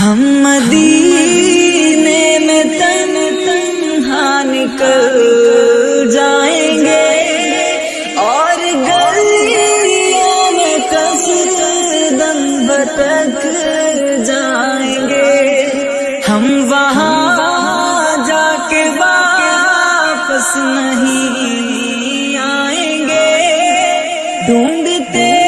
ہم مدینے میں تن تنہا نکل جائیں گے اور گلیوں میں کس دم بتک جائیں گے۔ ہم وہاں جا کے واپس نہیں آئیں گے۔ ڈھونڈتے